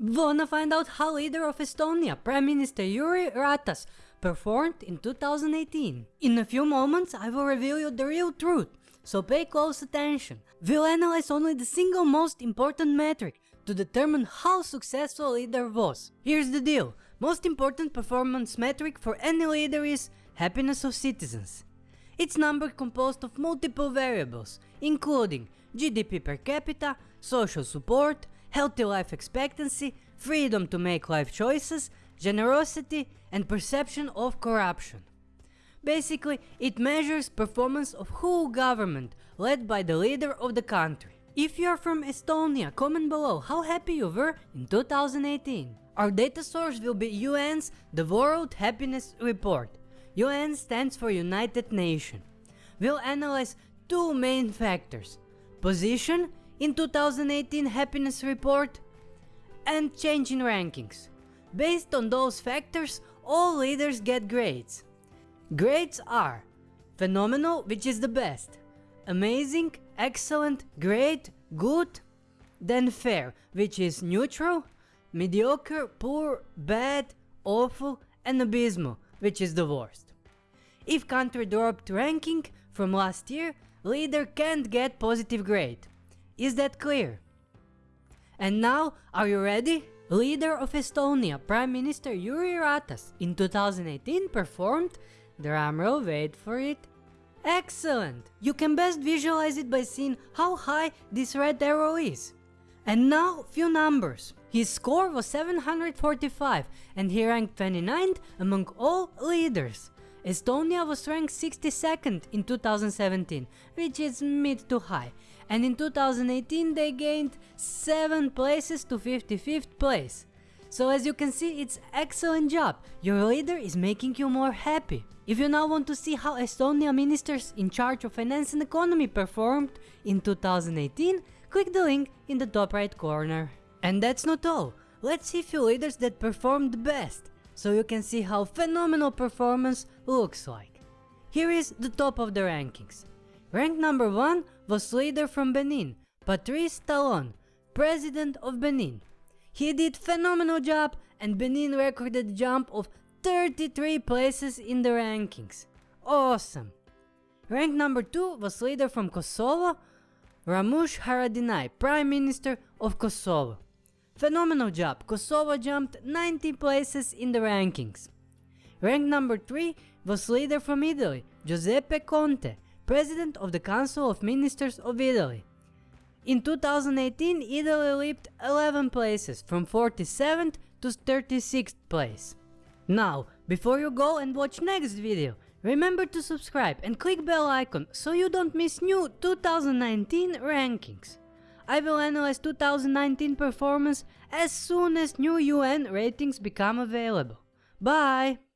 Wanna find out how leader of Estonia, Prime Minister Jüri Ratas, performed in 2018? In a few moments I will reveal you the real truth, so pay close attention. We'll analyze only the single most important metric to determine how successful leader was. Here's the deal, most important performance metric for any leader is happiness of citizens. It's number composed of multiple variables, including GDP per capita, social support, healthy life expectancy, freedom to make life choices, generosity and perception of corruption. Basically, it measures performance of whole government led by the leader of the country. If you are from Estonia, comment below how happy you were in 2018. Our data source will be UN's The World Happiness Report. UN stands for United Nations. We'll analyze two main factors, position in 2018 happiness report and change in rankings. Based on those factors, all leaders get grades. Grades are phenomenal, which is the best, amazing, excellent, great, good, then fair, which is neutral, mediocre, poor, bad, awful, and abysmal, which is the worst. If country dropped ranking from last year, leader can't get positive grade. Is that clear? And now, are you ready? Leader of Estonia, Prime Minister Jüri Ratas in 2018 performed, drumroll wait for it, excellent! You can best visualize it by seeing how high this red arrow is. And now, few numbers. His score was 745 and he ranked 29th among all leaders. Estonia was ranked 62nd in 2017, which is mid to high, and in 2018 they gained 7 places to 55th place. So as you can see, it's excellent job, your leader is making you more happy. If you now want to see how Estonia ministers in charge of finance and economy performed in 2018, click the link in the top right corner. And that's not all, let's see few leaders that performed best so you can see how phenomenal performance looks like. Here is the top of the rankings. Rank number 1 was leader from Benin, Patrice Talon, president of Benin. He did phenomenal job and Benin recorded jump of 33 places in the rankings. Awesome! Rank number 2 was leader from Kosovo, Ramush Haradinaj, Prime Minister of Kosovo. Phenomenal job, Kosovo jumped 90 places in the rankings. Rank number 3 was leader from Italy, Giuseppe Conte, President of the Council of Ministers of Italy. In 2018, Italy leaped 11 places from 47th to 36th place. Now, before you go and watch next video, remember to subscribe and click bell icon so you don't miss new 2019 rankings. I will analyze 2019 performance as soon as new UN ratings become available. Bye!